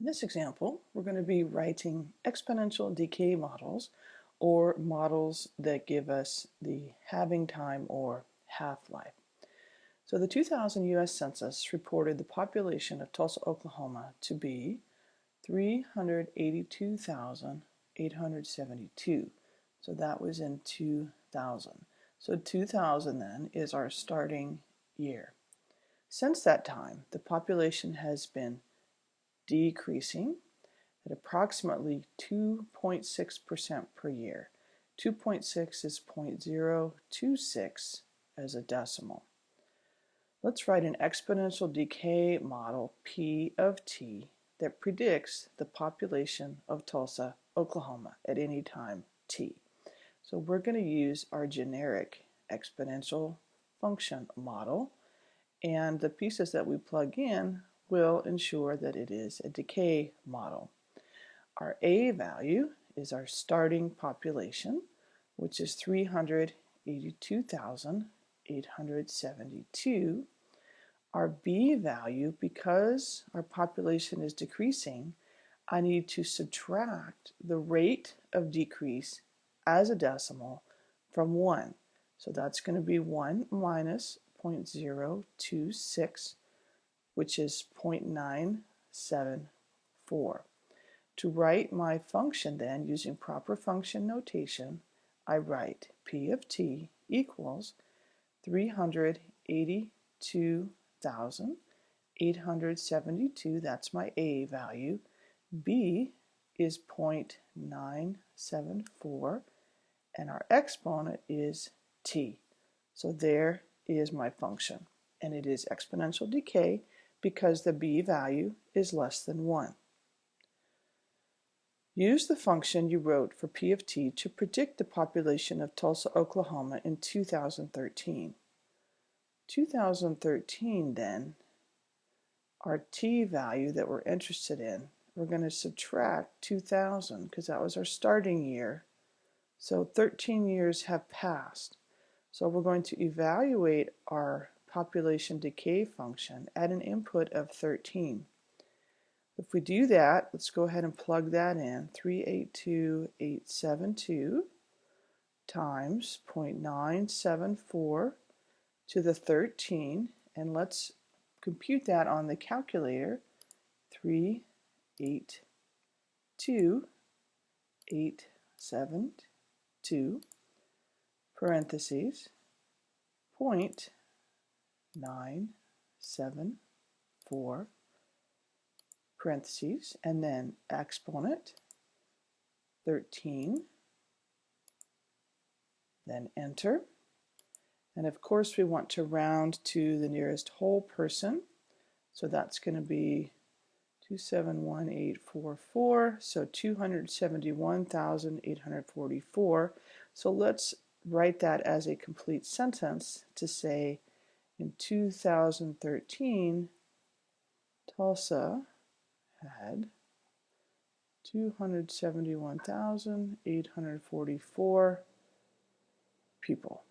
In this example, we're going to be writing exponential decay models or models that give us the halving time or half-life. So the 2000 U.S. Census reported the population of Tulsa, Oklahoma to be 382,872. So that was in 2000. So 2000 then is our starting year. Since that time, the population has been decreasing at approximately 2.6% per year. 2.6 is 0.026 as a decimal. Let's write an exponential decay model P of t that predicts the population of Tulsa, Oklahoma at any time t. So we're going to use our generic exponential function model and the pieces that we plug in will ensure that it is a decay model. Our A value is our starting population, which is 382,872. Our B value, because our population is decreasing, I need to subtract the rate of decrease as a decimal from 1. So that's going to be 1 minus 0.026 which is 0.974. To write my function then using proper function notation, I write P of t equals 382,872, that's my A value. B is 0.974 and our exponent is t. So there is my function and it is exponential decay because the b value is less than 1. Use the function you wrote for p of t to predict the population of Tulsa, Oklahoma in 2013. 2013 then, our t value that we're interested in, we're going to subtract 2000 because that was our starting year. So 13 years have passed. So we're going to evaluate our population decay function at an input of 13. If we do that, let's go ahead and plug that in. 382872 times 0.974 to the 13 and let's compute that on the calculator 382872 parentheses point nine, seven, four, parentheses, and then exponent, 13, then enter. And of course we want to round to the nearest whole person. So that's going to be 271844, so 271,844. So let's write that as a complete sentence to say in 2013, Tulsa had 271,844 people.